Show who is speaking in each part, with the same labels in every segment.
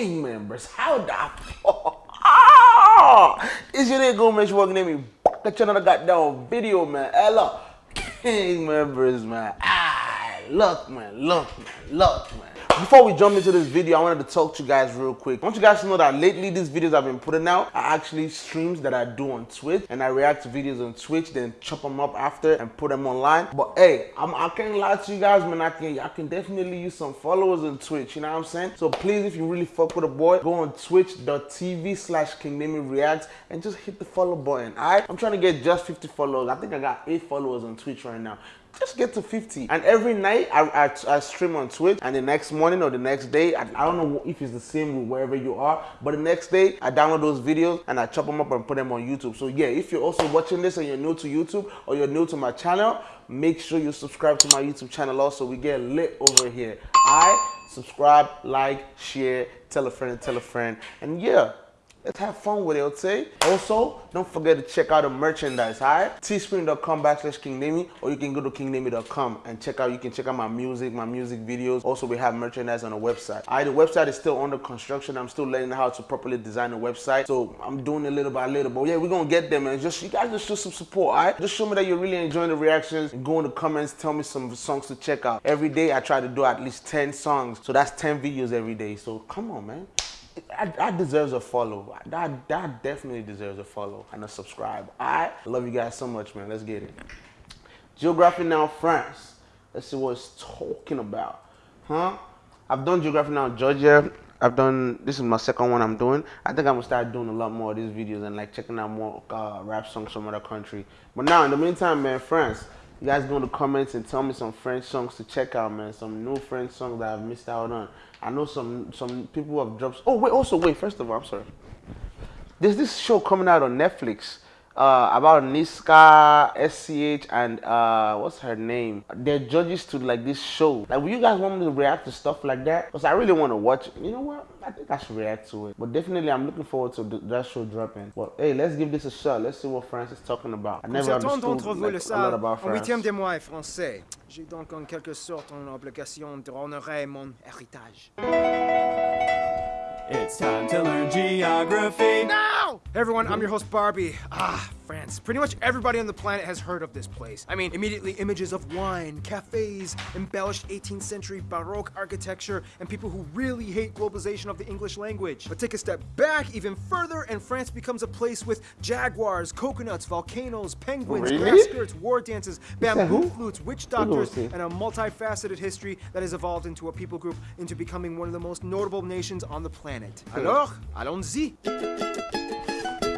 Speaker 1: gang members. How the ah! It's your nigga Make sure working at me. Got another goddamn video, man. Hello. Gang members, man. Look, man. Look, man. Look, man. Before we jump into this video, I wanted to talk to you guys real quick. I want you guys to know that lately these videos I've been putting out are actually streams that I do on Twitch and I react to videos on Twitch, then chop them up after and put them online. But hey, I'm, I can't lie to you guys, man. I can, I can definitely use some followers on Twitch, you know what I'm saying? So please, if you really fuck with a boy, go on twitch.tv slash Reacts and just hit the follow button, alright? I'm trying to get just 50 followers. I think I got 8 followers on Twitch right now just get to 50. And every night I, I, I, stream on Twitch and the next morning or the next day, I, I, don't know if it's the same wherever you are, but the next day I download those videos and I chop them up and put them on YouTube. So yeah, if you're also watching this and you're new to YouTube or you're new to my channel, make sure you subscribe to my YouTube channel also. We get lit over here. I subscribe, like, share, tell a friend, tell a friend. And yeah, Let's have fun with it, okay? Also, don't forget to check out the merchandise, alright? Teespring.com backslash KingNamy, or you can go to kingnamy.com and check out, you can check out my music, my music videos. Also, we have merchandise on the website. Alright, the website is still under construction. I'm still learning how to properly design the website. So I'm doing it little by little. But yeah, we're gonna get there, man. Just you guys just show some support, alright? Just show me that you're really enjoying the reactions go in the comments, tell me some songs to check out. Every day I try to do at least 10 songs. So that's 10 videos every day. So come on, man that, deserves a follow. That, that definitely deserves a follow and a subscribe. I love you guys so much, man. Let's get it. Geography Now France. Let's see what it's talking about. Huh? I've done Geography Now Georgia. I've done, this is my second one I'm doing. I think I'm gonna start doing a lot more of these videos and like checking out more uh, rap songs from other country. But now, in the meantime, man, France, you guys go in the comments and tell me some French songs to check out, man. Some new French songs that I've missed out on. I know some some people have dropped. Oh wait, also wait. First of all, I'm sorry. There's this show coming out on Netflix uh, about Niska, SCH, and uh, what's her name? They're judges to like this show. Like, will you guys want me to react to stuff like that? Because I really want to watch it. You know what? I think I should react to it. But definitely, I'm looking forward to that show dropping. But hey, let's give this a shot. Let's see what France is talking about. I never understood like, a lot about France. huitième des mois français. J'ai donc en quelque sorte une obligation de mon héritage.
Speaker 2: It's time to learn geography.
Speaker 3: Hey everyone, I'm your host Barby. Ah, France. Pretty much everybody on the planet has heard of this place. I mean, immediately images of wine, cafes, embellished 18th century Baroque architecture, and people who really hate globalization of the English language. But take a step back even further, and France becomes a place with jaguars, coconuts, volcanoes, penguins,
Speaker 1: really?
Speaker 3: grass skirts, war dances, bamboo flutes, witch doctors, and a multifaceted history that has evolved into a people group into becoming one of the most notable nations on the planet. Alors, allons-y!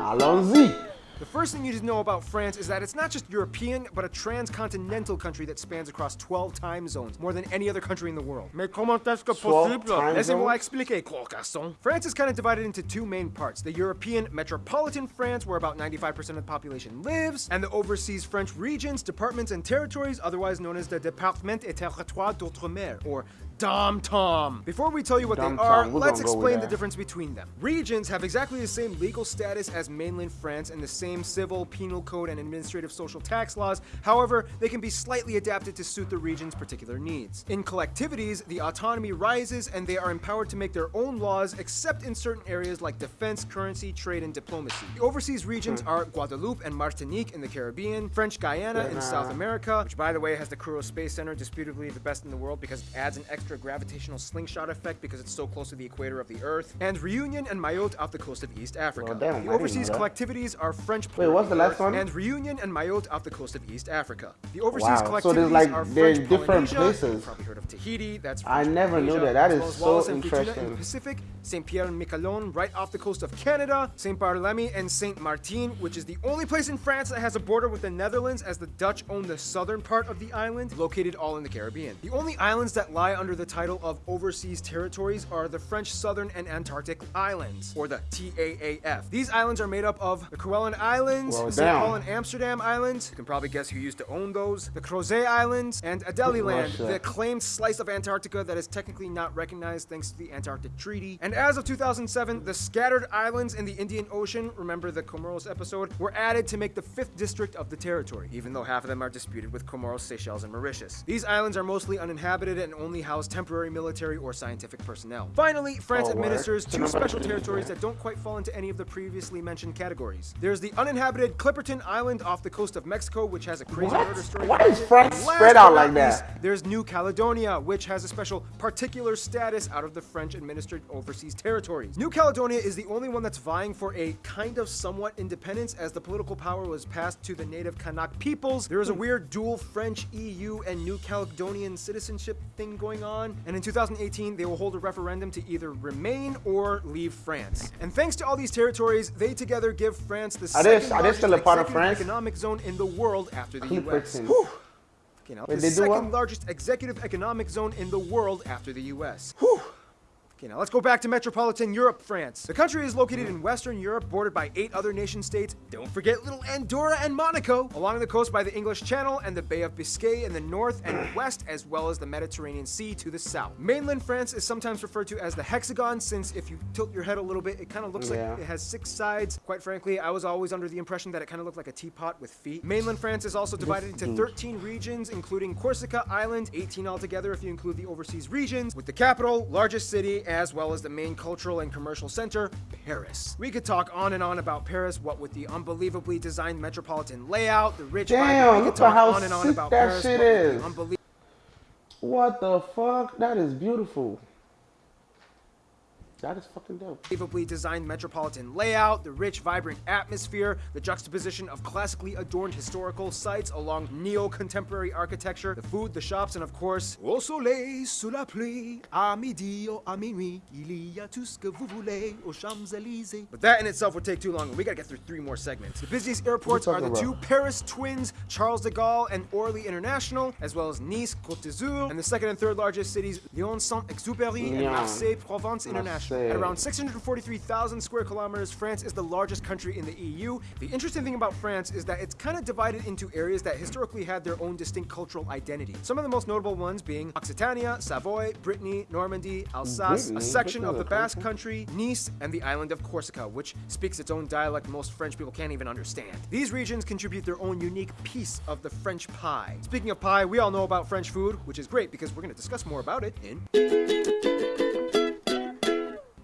Speaker 1: Allons-y!
Speaker 3: The first thing you need to know about France is that it's not just European, but a transcontinental country that spans across 12 time zones, more than any other country in the world. Mais comment est-ce que possible? Laissez-moi expliquer, garçon. France is kind of divided into two main parts. The European metropolitan France, where about 95% of the population lives, and the overseas French regions, departments, and territories, otherwise known as the Département et Territoire d'Outre-mer, or DOM-TOM. Before we tell you what they are, let's explain the difference between them. Regions have exactly the same legal status as mainland France and the same civil, penal code, and administrative social tax laws. However, they can be slightly adapted to suit the region's particular needs. In collectivities, the autonomy rises and they are empowered to make their own laws except in certain areas like defense, currency, trade, and diplomacy. The overseas regions hmm. are Guadeloupe and Martinique in the Caribbean, French Guiana in South America, which by the way has the Kourou Space Center, disputably the best in the world because it adds an extra extra gravitational slingshot effect because it's so close to the equator of the Earth, and Reunion and Mayotte off the coast of East Africa. Well, damn, the overseas collectivities are French
Speaker 1: Wait, what's the last one?
Speaker 3: And Reunion and Mayotte off the coast of East Africa. The overseas wow. collectivities
Speaker 1: so there's like,
Speaker 3: are French
Speaker 1: different
Speaker 3: Polynesia.
Speaker 1: places.
Speaker 3: You've probably heard of Tahiti, that's
Speaker 1: French I never knew that. That is so interesting.
Speaker 3: In the Pacific, Saint Pierre and Miquelon, right off the coast of Canada, Saint Barthélemy and Saint Martin, which is the only place in France that has a border with the Netherlands as the Dutch own the southern part of the island, located all in the Caribbean. The only islands that lie under the title of overseas territories are the French Southern and Antarctic Islands, or the TAAF. These islands are made up of the Kerguelen Islands, well, St. Paul and Amsterdam Islands, you can probably guess who used to own those, the Crozet Islands, and Adélie oh, the claimed slice of Antarctica that is technically not recognized thanks to the Antarctic Treaty. And as of 2007, the scattered islands in the Indian Ocean, remember the Comoros episode, were added to make the fifth district of the territory, even though half of them are disputed with Comoros, Seychelles, and Mauritius. These islands are mostly uninhabited and only house house temporary military or scientific personnel. Finally, France oh, administers two special territories that don't quite fall into any of the previously mentioned categories. There's the uninhabited Clipperton Island off the coast of Mexico, which has a crazy what? murder story.
Speaker 1: Why is France spread out like that?
Speaker 3: there's New Caledonia, which has a special particular status out of the French-administered overseas territories. New Caledonia is the only one that's vying for a kind of somewhat independence as the political power was passed to the native Kanak peoples. There is a weird dual French EU and New Caledonian citizenship thing going on, and in 2018 they will hold a referendum to either remain or leave France. And thanks to all these territories, they together give France the second largest economic zone in the world after the US. You know, Wait, the second largest executive economic zone in the world after the US. Whew. Okay, now let's go back to metropolitan Europe, France. The country is located in Western Europe, bordered by eight other nation states. Don't forget little Andorra and Monaco, along the coast by the English Channel and the Bay of Biscay in the north and west, as well as the Mediterranean Sea to the south. Mainland France is sometimes referred to as the hexagon, since if you tilt your head a little bit, it kind of looks yeah. like it has six sides. Quite frankly, I was always under the impression that it kind of looked like a teapot with feet. Mainland France is also divided into mm-hmm. 13 regions, including Corsica Island, 18 altogether if you include the overseas regions, with the capital, largest city, as well as the main cultural and commercial center, Paris. We could talk on and on about Paris, what with the unbelievably designed metropolitan layout, the rich
Speaker 1: Damn, we could talk how on and on about that Paris, shit is. What the fuck? That is beautiful. That is fucking dope.
Speaker 3: Unbelievably designed metropolitan layout, the rich, vibrant atmosphere, the juxtaposition of classically adorned historical sites along neo-contemporary architecture, the food, the shops, and of course, au soleil, sous la pluie, à midi ou à minuit, il y a tout ce que vous voulez aux Champs-Élysées. But that in itself would take too long, and we gotta get through three more segments. The busiest airports are the about? two Paris twins, Charles de Gaulle and Orly International, as well as Nice, Côte d'Azur, and the second and third largest cities, Lyon, Saint-Exupéry, and Marseille, Provence At around 643,000 square kilometers, France is the largest country in the EU. The interesting thing about France is that it's kind of divided into areas that historically had their own distinct cultural identity. Some of the most notable ones being Occitania, Savoy, Brittany, Normandy, Alsace, Brittany? a section of the Basque country, Nice, and the island of Corsica, which speaks its own dialect most French people can't even understand. These regions contribute their own unique piece of the French pie. Speaking of pie, we all know about French food, which is great because we're going to discuss more about it in...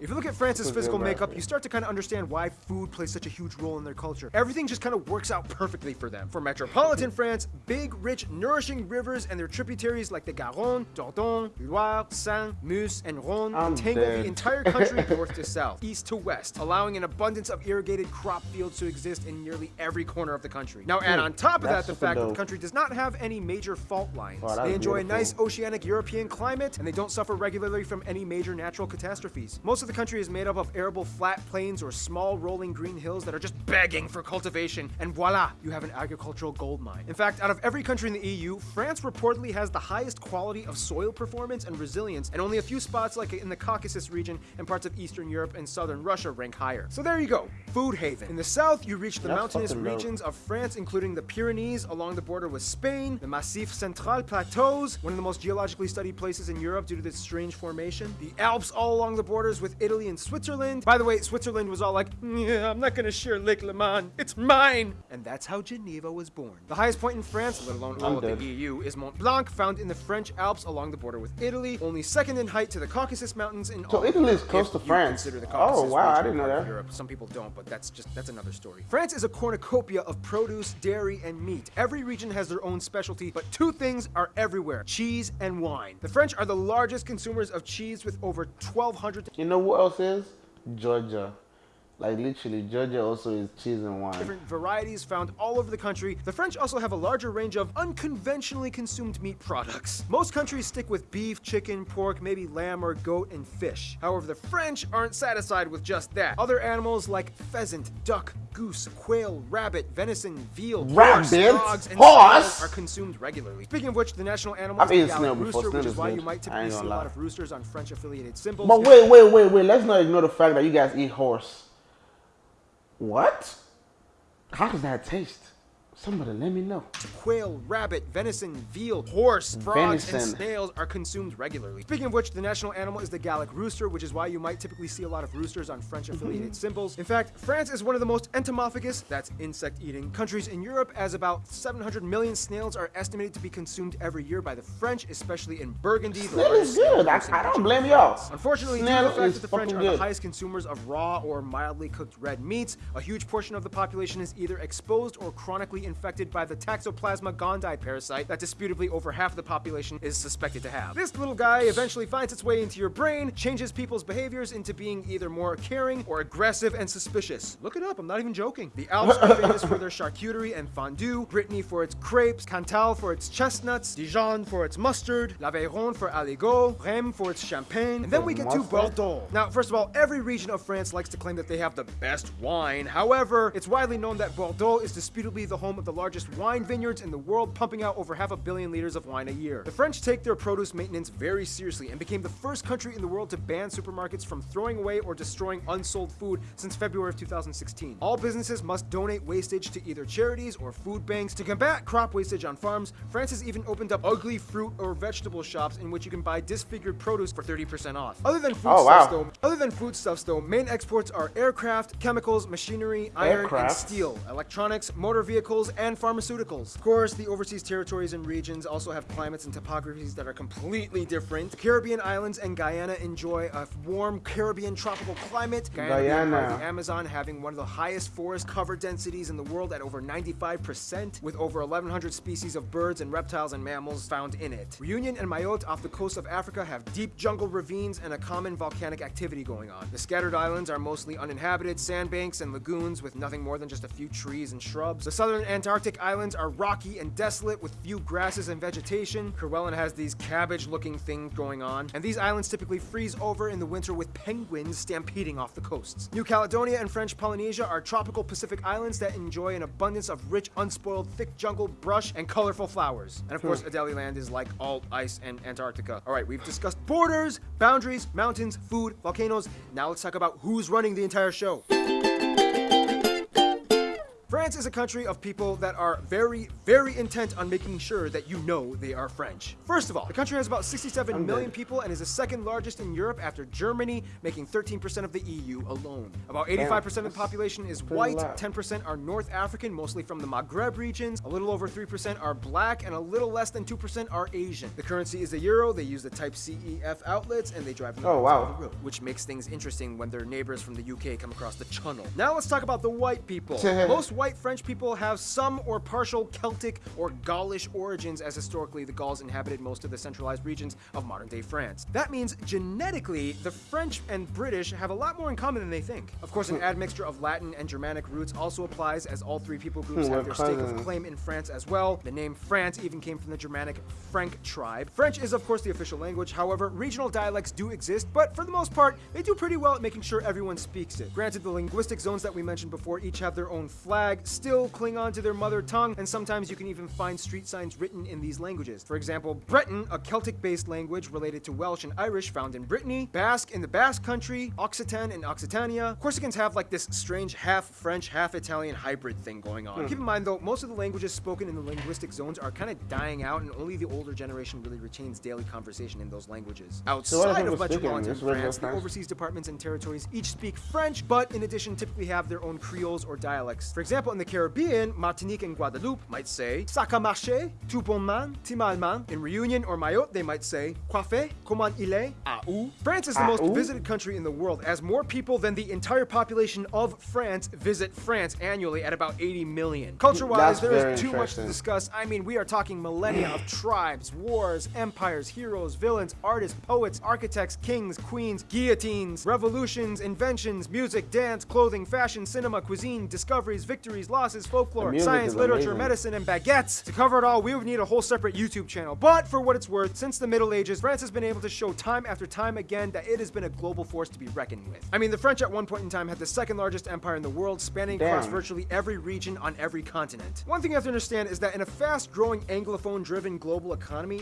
Speaker 3: If you look at France's physical makeup, you start to kind of understand why food plays such a huge role in their culture. Everything just kind of works out perfectly for them. For metropolitan France, big, rich, nourishing rivers and their tributaries like the Garonne, Dordogne, Loire, Seine, Meuse, and Rhône I'm tangle dead. the entire country north to south, east to west, allowing an abundance of irrigated crop fields to exist in nearly every corner of the country. Now add hmm. on top of that the fact dope. that the country does not have any major fault lines. Oh, they enjoy beautiful. a nice oceanic European climate, and they don't suffer regularly from any major natural catastrophes. Most of the country is made up of arable flat plains or small rolling green hills that are just begging for cultivation, and voila, you have an agricultural gold mine. In fact, out of every country in the EU, France reportedly has the highest quality of soil performance and resilience, and only a few spots like in the Caucasus region and parts of Eastern Europe and Southern Russia rank higher. So there you go, food haven. In the south, you reach the That's mountainous regions of France, including the Pyrenees along the border with Spain, the Massif Central Plateaus, one of the most geologically studied places in Europe due to this strange formation, the Alps all along the borders with Italy and Switzerland. By the way, Switzerland was all like, yeah, I'm not gonna share Lake Leman. It's mine. And that's how Geneva was born. The highest point in France, let alone all of the EU, is Mont Blanc, found in the French Alps along the border with Italy, only second in height to the Caucasus Mountains in all.
Speaker 1: So Italy is close to France.
Speaker 3: Consider the
Speaker 1: oh,
Speaker 3: Caucasus
Speaker 1: oh wow, I didn't know that.
Speaker 3: Europe. Some people don't, but that's just that's another story. France is a cornucopia of produce, dairy, and meat. Every region has their own specialty, but two things are everywhere: cheese and wine. The French are the largest consumers of cheese with over 1,200.
Speaker 1: You know what else is? Georgia. Like literally, Georgia also is cheese and wine.
Speaker 3: Different varieties found all over the country. The French also have a larger range of unconventionally consumed meat products. Most countries stick with beef, chicken, pork, maybe lamb or goat, and fish. However, the French aren't satisfied with just that. Other animals like pheasant, duck, goose, quail, rabbit, venison, veal, horse, dogs, and horse are consumed regularly. Speaking of which, the national animal is the Gallic rooster, which is why you might typically see a lot of roosters on French-affiliated symbols.
Speaker 1: But wait, wait, wait, wait. Let's not ignore the fact that you guys eat horse. What? How does that taste? Somebody let me know.
Speaker 3: Quail, rabbit, venison, veal, horse, frogs, venison. and snails are consumed regularly. Speaking of which, the national animal is the Gallic rooster, which is why you might typically see a lot of roosters on French affiliated mm-hmm. symbols. In fact, France is one of the most entomophagous, that's insect eating, countries in Europe, as about 700 million snails are estimated to be consumed every year by the French, especially in Burgundy.
Speaker 1: Snail is good. I, I, don't blame y'all.
Speaker 3: Unfortunately, snail due to the fact that the French are good. the highest consumers of raw or mildly cooked red meats, a huge portion of the population is either exposed or chronically infected by the Toxoplasma gondii parasite that disputably over half of the population is suspected to have. This little guy eventually finds its way into your brain, changes people's behaviors into being either more caring or aggressive and suspicious. Look it up, I'm not even joking. The Alps are famous for their charcuterie and fondue, Brittany for its crepes, Cantal for its chestnuts, Dijon for its mustard, L'Aveyron for aligot, Rheims for its champagne, and then we get to Bordeaux. Now, first of all, every region of France likes to claim that they have the best wine. However, it's widely known that Bordeaux is disputably the home of the largest largest wine vineyards in the world, pumping out over half a billion liters of wine a year. The French take their produce maintenance very seriously and became the first country in the world to ban supermarkets from throwing away or destroying unsold food since February of 2016. All businesses must donate wastage to either charities or food banks. To combat crop wastage on farms, France has even opened up ugly fruit or vegetable shops in which you can buy disfigured produce for 30% off. Other than foodstuffs, oh, wow. though, other than foodstuffs though, main exports are aircraft, chemicals, machinery, iron, aircraft. and steel, electronics, motor vehicles, and pharmaceuticals. Of course, the overseas territories and regions also have climates and topographies that are completely different. The Caribbean islands and Guyana enjoy a warm Caribbean tropical climate. Guyana, Guyana. the Amazon having one of the highest forest cover densities in the world at over 95%, with over 1,100 species of birds and reptiles and mammals found in it. Reunion and Mayotte off the coast of Africa have deep jungle ravines and a common volcanic activity going on. The scattered islands are mostly uninhabited sandbanks and lagoons with nothing more than just a few trees and shrubs. The southern Antarctic islands are rocky and desolate with few grasses and vegetation. Kerguelen has these cabbage-looking things going on, and these islands typically freeze over in the winter with penguins stampeding off the coasts. New Caledonia and French Polynesia are tropical Pacific islands that enjoy an abundance of rich, unspoiled, thick jungle, brush, and colorful flowers. And of course, hmm. Adelie Land is like all ice and Antarctica. All right, we've discussed borders, boundaries, mountains, food, volcanoes. Now let's talk about who's running the entire show. France is a country of people that are very, very intent on making sure that you know they are French. First of all, the country has about 67 I'm million good. people and is the second largest in Europe after Germany, making 13% of the EU alone. About 85% of the population is white, 10% are North African, mostly from the Maghreb regions, a little over 3% are black, and a little less than 2% are Asian. The currency is the euro, they use the type CEF outlets, and they drive the oh, wow. the road, which makes things interesting when their neighbors from the UK come across the channel. Now let's talk about the white people. Most white French people have some or partial Celtic or Gaulish origins as historically the Gauls inhabited most of the centralized regions of modern-day France. That means genetically, the French and British have a lot more in common than they think. Of course, an hmm. admixture of Latin and Germanic roots also applies as all three people groups hmm, have their stake of claim in France as well. The name France even came from the Germanic Frank tribe. French is of course the official language, however, regional dialects do exist, but for the most part, they do pretty well at making sure everyone speaks it. Granted, the linguistic zones that we mentioned before each have their own flag, still still cling on to their mother tongue, and sometimes you can even find street signs written in these languages. For example, Breton, a Celtic-based language related to Welsh and Irish found in Brittany, Basque in the Basque country, Occitan in Occitania. Corsicans have like this strange half French, half Italian hybrid thing going on. Hmm. Keep in mind though, most of the languages spoken in the linguistic zones are kind of dying out and only the older generation really retains daily conversation in those languages. Outside so of Metropolitan France, the overseas departments and territories each speak French, but in addition typically have their own creoles or dialects. For example, in the Caribbean, Martinique and Guadeloupe might say "Ça a marché, tout bon man, timalman." In Reunion or Mayotte, they might say "Coiffé, comment il est, où." France is the most visited country in the world, as more people than the entire population of France visit France annually at about 80 million. Culture-wise, there is too much to discuss. I mean, we are talking millennia of tribes, wars, empires, heroes, villains, artists, poets, architects, kings, queens, guillotines, revolutions, inventions, music, dance, clothing, fashion, cinema, cuisine, discoveries, victories, losses, folklore, science, literature, amazing. medicine, and baguettes. To cover it all, we would need a whole separate YouTube channel. But for what it's worth, since the Middle Ages, France has been able to show time after time again that it has been a global force to be reckoned with. I mean, the French at one point in time had the second largest empire in the world, spanning Damn. across virtually every region on every continent. One thing you have to understand is that in a fast-growing Anglophone-driven global economy,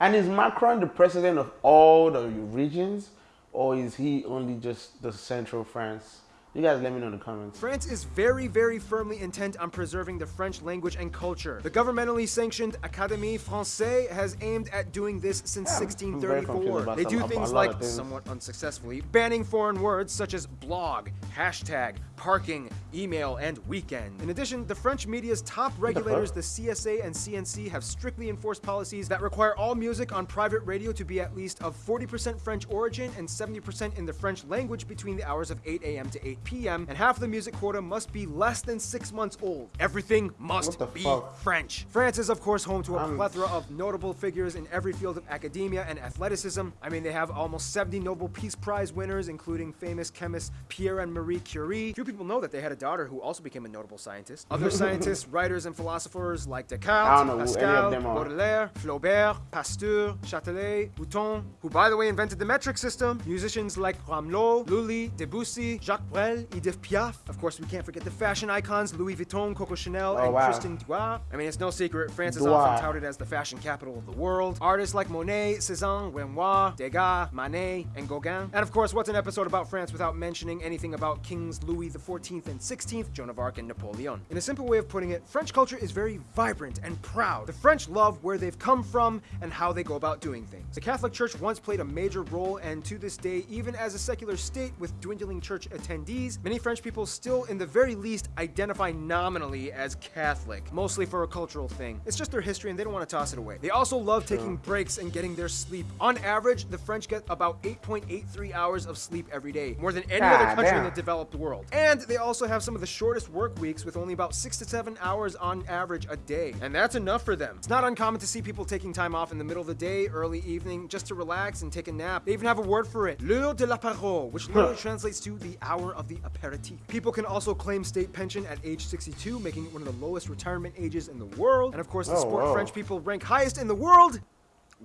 Speaker 1: and is Macron the president of all the regions, or is he only just the central France? You guys let me know in the comments.
Speaker 3: France is very, very firmly intent on preserving the French language and culture. The governmentally sanctioned Académie Française has aimed at doing this since
Speaker 1: Yeah, I'm very confused
Speaker 3: 1634. They do things like,
Speaker 1: things.
Speaker 3: somewhat unsuccessfully, banning foreign words such as blog, hashtag, parking, email, and weekend. In addition, the French media's top regulators, the CSA and CNC, have strictly enforced policies that require all music on private radio to be at least of 40% French origin and 70% in the French language between the hours of 8 a.m. to 8 p.m., and half the music quota must be less than six months old. Everything must be
Speaker 1: fuck?
Speaker 3: French. France is, of course, home to a
Speaker 1: I'm-
Speaker 3: plethora of notable figures in every field of academia and athleticism. I mean, they have almost 70 Nobel Peace Prize winners, including famous chemists Pierre and Marie Curie. Few people know that they had a daughter who also became a notable scientist. Other scientists, writers, and philosophers like Descartes,
Speaker 1: don't know who any of
Speaker 3: Pascal. Baudelaire, Flaubert, Pasteur, Châtelet, Mouton, who, by the way, invented the metric system. Musicians like Rameau, Lully, Debussy, Jacques Brel, Edith Piaf. Of course, we can't forget the fashion icons Louis Vuitton, Coco Chanel,
Speaker 1: Oh,
Speaker 3: and
Speaker 1: wow.
Speaker 3: Christian Dior. I mean, it's no secret, France is often touted as the fashion capital of the world. Artists like Monet, Cézanne, Renoir, Degas, Manet, and Gauguin. And of course, what's an episode about France without mentioning anything about Kings Louis XIV and XVI, Joan of Arc, and Napoleon? In a simple way of putting it, French culture is very vibrant and proud. The French love where they've come from and how they go about doing things. The Catholic Church once played a major role, and to this day, even as a secular state with dwindling church attendees, many French people still, in the very least, identify nominally as Catholic, mostly for a cultural thing. It's just their history and they don't want to toss it away. They also love taking breaks and getting their sleep. On average, the French get about 8.83 hours of sleep every day, more than any other
Speaker 1: God
Speaker 3: country in the developed world. And they also have some of the shortest work weeks with only about six to seven hours on average a day. And that's enough for them. It's not uncommon to see people taking time off in the middle of the day, early evening, just to relax and take a nap. They even have a word for it, l'heure de l'apéro, which literally translates to the hour of the aperitif. People can also claim state pension at age 62, making it one of the lowest retirement ages in the world. And of course, the
Speaker 1: Oh,
Speaker 3: sport
Speaker 1: whoa.
Speaker 3: French people rank highest in the world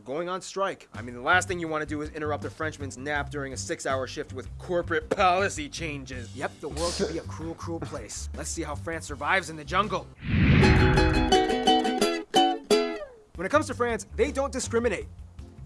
Speaker 3: going on strike. I mean, the last thing you want to do is interrupt a Frenchman's nap during a six hour shift with corporate policy changes. Yep, the world can be a cruel, cruel place. Let's see how France survives in the jungle. When it comes to France, they don't discriminate.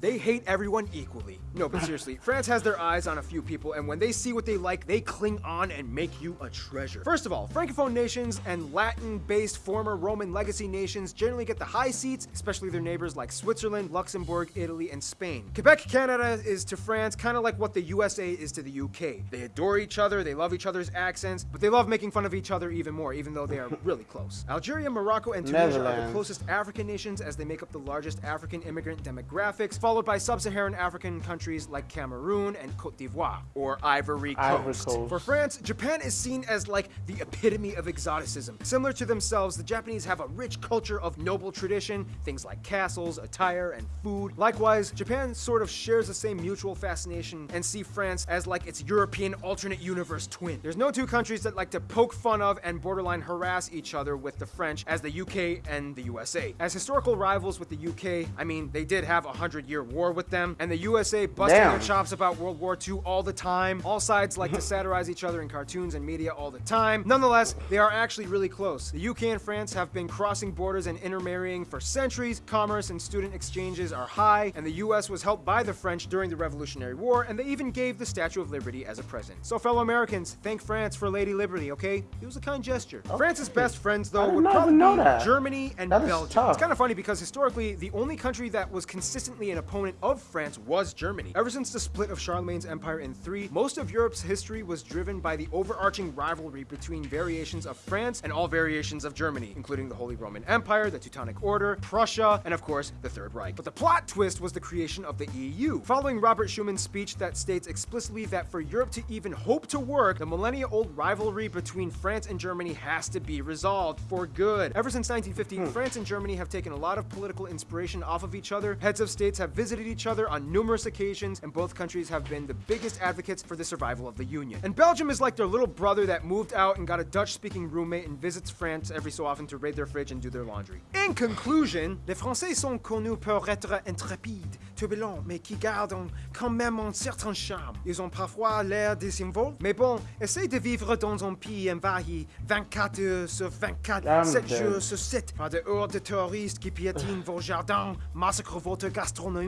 Speaker 3: They hate everyone equally. No, but seriously, France has their eyes on a few people, and when they see what they like, they cling on and make you a treasure. First of all, Francophone nations and Latin based former Roman legacy nations generally get the high seats, especially their neighbors like Switzerland, Luxembourg, Italy, and Spain. Quebec, Canada is to France kind of like what the USA is to the UK. They adore each other, they love each other's accents, but they love making fun of each other even more, even though they are really close. Algeria, Morocco, and Tunisia are the closest African nations as they make up the largest African immigrant demographics, followed by sub-Saharan African countries like Cameroon and Cote d'Ivoire, or Ivory Coast.
Speaker 1: Ivory Coast.
Speaker 3: For France, Japan is seen as like the epitome of exoticism. Similar to themselves, the Japanese have a rich culture of noble tradition, things like castles, attire, and food. Likewise, Japan sort of shares the same mutual fascination and see France as like its European alternate universe twin. There's no two countries that like to poke fun of and borderline harass each other with the French as the UK and the USA. As historical rivals with the UK, I mean, they did have a hundred year war with them, and the USA busting
Speaker 1: Damn.
Speaker 3: their chops about World War II all the time. All sides like to satirize each other in cartoons and media all the time. Nonetheless, they are actually really close. The UK and France have been crossing borders and intermarrying for centuries. Commerce and student exchanges are high, and the US was helped by the French during the Revolutionary War, and they even gave the Statue of Liberty as a present. So, fellow Americans, thank France for Lady Liberty, okay? It was a kind gesture. France's best friends, though, would probably
Speaker 1: know
Speaker 3: be
Speaker 1: that.
Speaker 3: Germany and
Speaker 1: That
Speaker 3: Belgium. It's kind of funny because historically, the only country that was consistently an opponent of France was Germany. Ever since the split of Charlemagne's empire in three, most of Europe's history was driven by the overarching rivalry between variations of France and all variations of Germany, including the Holy Roman Empire, the Teutonic Order, Prussia, and of course, the Third Reich. But the plot twist was the creation of the EU. Following Robert Schuman's speech that states explicitly that for Europe to even hope to work, the millennia old rivalry between France and Germany has to be resolved for good. Ever since 1950, hmm. France and Germany have taken a lot of political inspiration off of each other. Heads of states have visited each other on numerous occasions, and both countries have been the biggest advocates for the survival of the Union. And Belgium is like their little brother that moved out and got a Dutch speaking roommate and visits France every so often to raid their fridge and do their laundry. In conclusion, les Français sont connus pour être intrépides, turbulents, mais qui gardent quand même un certain charme. Ils ont parfois l'air désinvolts, mais bon, essayez de vivre dans un pays envahi 24 heures sur 24,
Speaker 1: I'm
Speaker 3: 7
Speaker 1: dead.
Speaker 3: jours sur 7, par des hordes de terroristes qui piétinent vos jardins, massacrent votre gastronomie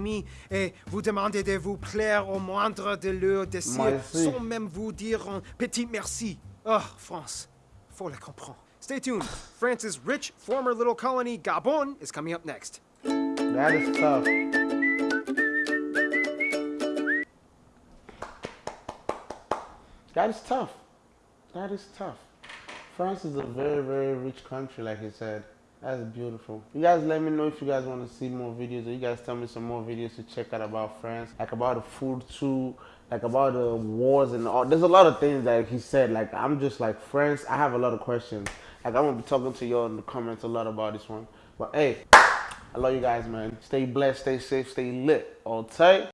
Speaker 3: et vous demandez de vous plaire au moindre de leurs désirs sans même vous dire un petit merci. Ugh, France. Faut le comprendre. Stay tuned. France's rich former little colony, Gabon, is coming up next.
Speaker 1: That is tough. That is tough. That is tough. France is a very, very rich country, like he said. That's beautiful. You guys let me know if you guys want to see more videos or you guys tell me some more videos to check out about France. Like about the food too, like about the wars and all. There's a lot of things that he said. Like I'm just like France, I have a lot of questions. Like I'm gonna be talking to y'all in the comments a lot about this one. But hey, I love you guys, man. Stay blessed, stay safe, stay lit. All tight.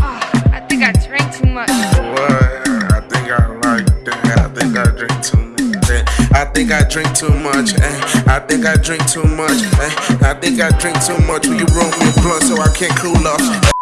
Speaker 4: Ah, I think I drank too much.
Speaker 5: What? I drink too much. eh. I think I drink too much. eh. I think I drink too much. eh. I think I drink too much. Will you roll me a blunt so I can't cool off?